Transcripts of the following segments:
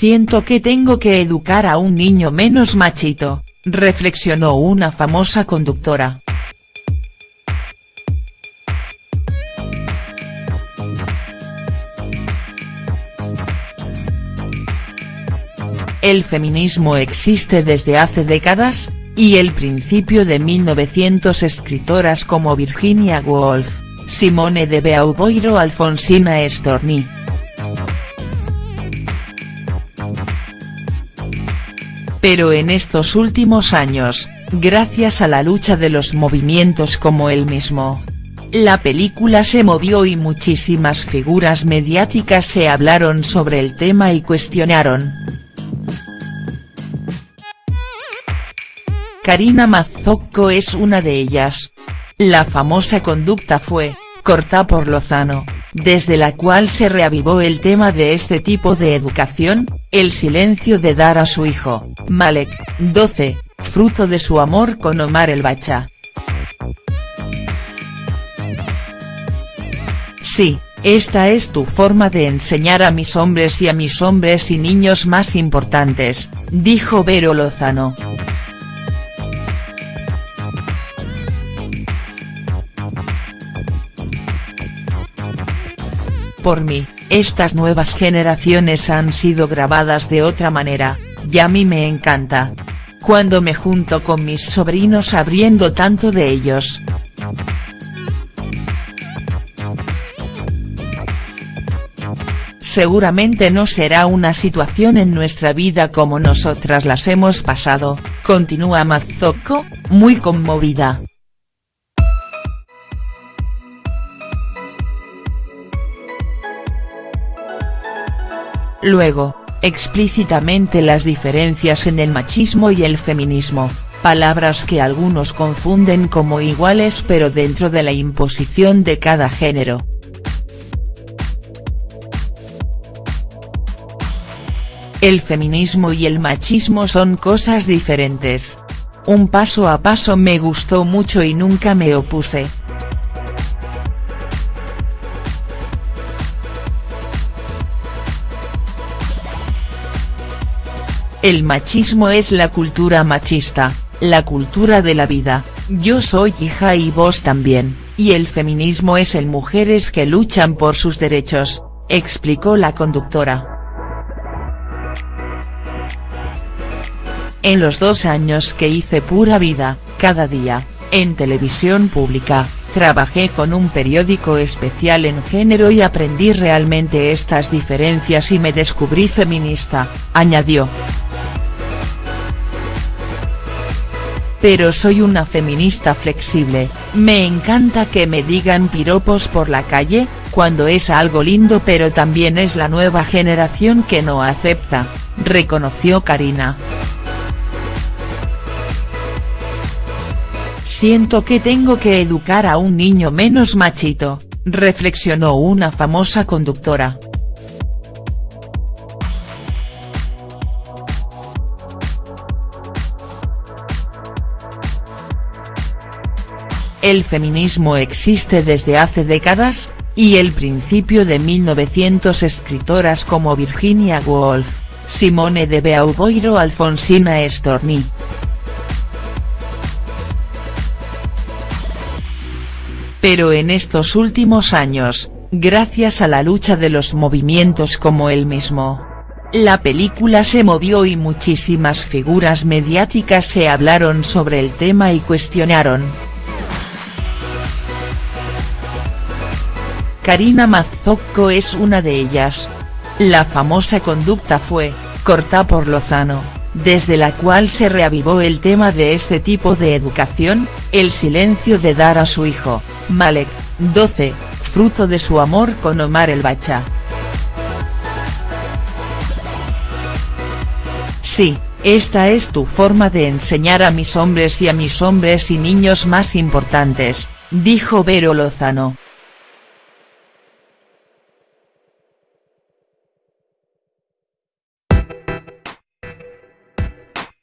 Siento que tengo que educar a un niño menos machito, reflexionó una famosa conductora. El feminismo existe desde hace décadas, y el principio de 1900 escritoras como Virginia Woolf, Simone de Beauvoir o Alfonsina Storni. Pero en estos últimos años, gracias a la lucha de los movimientos como el mismo, la película se movió y muchísimas figuras mediáticas se hablaron sobre el tema y cuestionaron. Karina Mazzocco es una de ellas. La famosa conducta fue, corta por Lozano, desde la cual se reavivó el tema de este tipo de educación, el silencio de dar a su hijo, Malek, 12, fruto de su amor con Omar el Bacha. Sí, esta es tu forma de enseñar a mis hombres y a mis hombres y niños más importantes, dijo Vero Lozano. Por mí, estas nuevas generaciones han sido grabadas de otra manera, y a mí me encanta. Cuando me junto con mis sobrinos abriendo tanto de ellos. Seguramente no será una situación en nuestra vida como nosotras las hemos pasado, continúa Mazzocco, muy conmovida. Luego, explícitamente las diferencias en el machismo y el feminismo, palabras que algunos confunden como iguales pero dentro de la imposición de cada género. El feminismo y el machismo son cosas diferentes. Un paso a paso me gustó mucho y nunca me opuse. El machismo es la cultura machista, la cultura de la vida, yo soy hija y vos también, y el feminismo es el mujeres que luchan por sus derechos, explicó la conductora. En los dos años que hice pura vida, cada día, en televisión pública, trabajé con un periódico especial en género y aprendí realmente estas diferencias y me descubrí feminista, añadió. Pero soy una feminista flexible, me encanta que me digan piropos por la calle, cuando es algo lindo pero también es la nueva generación que no acepta, reconoció Karina. Siento que tengo que educar a un niño menos machito, reflexionó una famosa conductora. El feminismo existe desde hace décadas, y el principio de 1900 escritoras como Virginia Woolf, Simone de Beauvoir o Alfonsina Storni. Pero en estos últimos años, gracias a la lucha de los movimientos como el mismo, la película se movió y muchísimas figuras mediáticas se hablaron sobre el tema y cuestionaron. Karina Mazzocco es una de ellas. La famosa conducta fue, corta por Lozano, desde la cual se reavivó el tema de este tipo de educación, el silencio de dar a su hijo, Malek, 12, fruto de su amor con Omar el Bacha. Sí, esta es tu forma de enseñar a mis hombres y a mis hombres y niños más importantes, dijo Vero Lozano.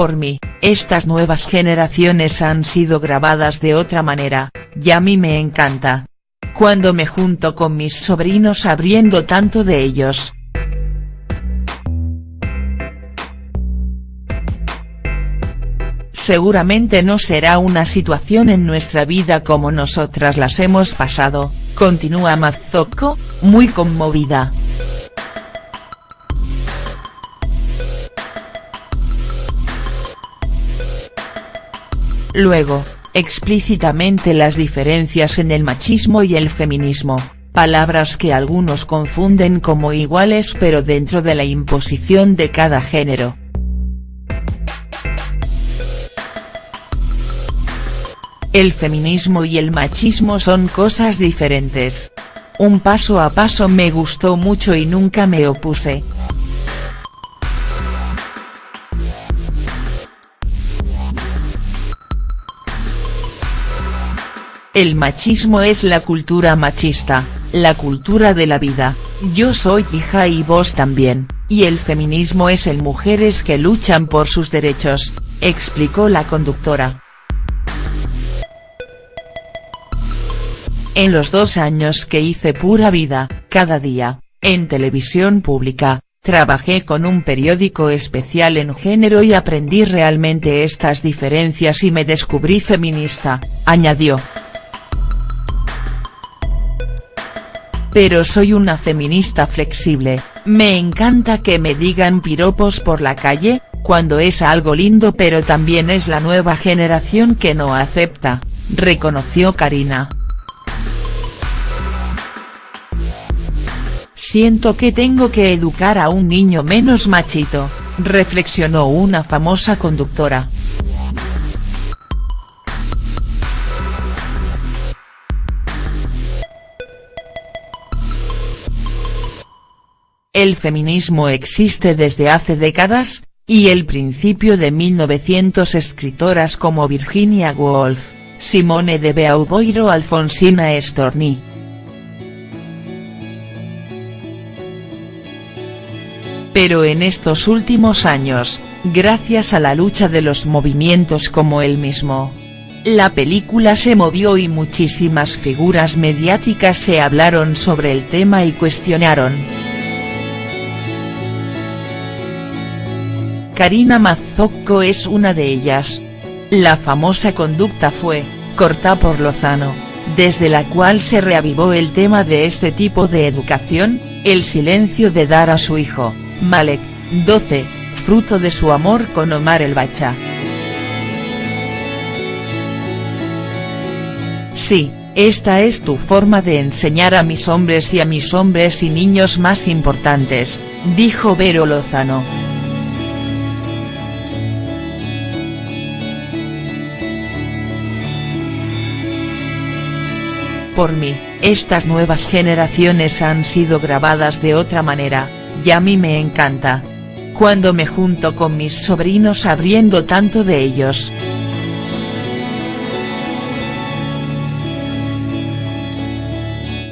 por mí, estas nuevas generaciones han sido grabadas de otra manera, y a mí me encanta. Cuando me junto con mis sobrinos abriendo tanto de ellos. Seguramente no será una situación en nuestra vida como nosotras las hemos pasado, continúa Mazzocco, muy conmovida. Luego, explícitamente las diferencias en el machismo y el feminismo, palabras que algunos confunden como iguales pero dentro de la imposición de cada género. El feminismo y el machismo son cosas diferentes. Un paso a paso me gustó mucho y nunca me opuse. El machismo es la cultura machista, la cultura de la vida, yo soy hija y vos también, y el feminismo es el mujeres que luchan por sus derechos, explicó la conductora. En los dos años que hice pura vida, cada día, en televisión pública, trabajé con un periódico especial en género y aprendí realmente estas diferencias y me descubrí feminista, añadió. Pero soy una feminista flexible, me encanta que me digan piropos por la calle, cuando es algo lindo pero también es la nueva generación que no acepta, reconoció Karina. Siento que tengo que educar a un niño menos machito, reflexionó una famosa conductora. El feminismo existe desde hace décadas, y el principio de 1900 escritoras como Virginia Woolf, Simone de Beauvoir o Alfonsina Storni Pero en estos últimos años, gracias a la lucha de los movimientos como el mismo. La película se movió y muchísimas figuras mediáticas se hablaron sobre el tema y cuestionaron. Karina Mazzocco es una de ellas. La famosa conducta fue, corta por Lozano, desde la cual se reavivó el tema de este tipo de educación, el silencio de dar a su hijo, Malek, 12, fruto de su amor con Omar el Bacha. Sí, esta es tu forma de enseñar a mis hombres y a mis hombres y niños más importantes, dijo Vero Lozano. Por mí, estas nuevas generaciones han sido grabadas de otra manera, y a mí me encanta. Cuando me junto con mis sobrinos abriendo tanto de ellos.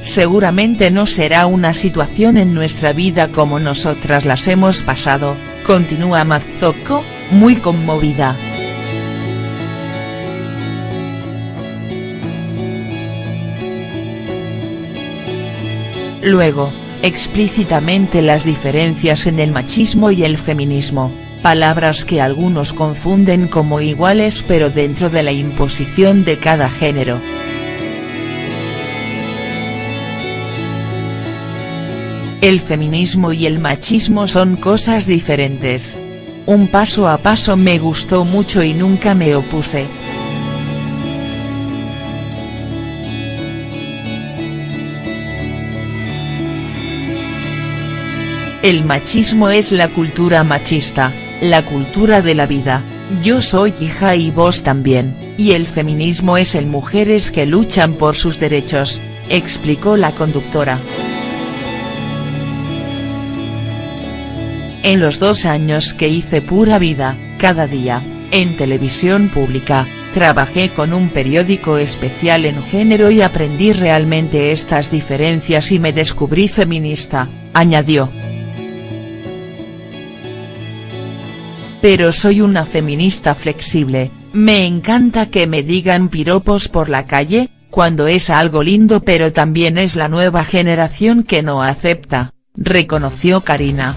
Seguramente no será una situación en nuestra vida como nosotras las hemos pasado, continúa Mazzocco, muy conmovida. Luego, explícitamente las diferencias en el machismo y el feminismo, palabras que algunos confunden como iguales pero dentro de la imposición de cada género. El feminismo y el machismo son cosas diferentes. Un paso a paso me gustó mucho y nunca me opuse. El machismo es la cultura machista, la cultura de la vida, yo soy hija y vos también, y el feminismo es el mujeres que luchan por sus derechos, explicó la conductora. En los dos años que hice pura vida, cada día, en televisión pública, trabajé con un periódico especial en género y aprendí realmente estas diferencias y me descubrí feminista, añadió. Pero soy una feminista flexible, me encanta que me digan piropos por la calle, cuando es algo lindo pero también es la nueva generación que no acepta, reconoció Karina.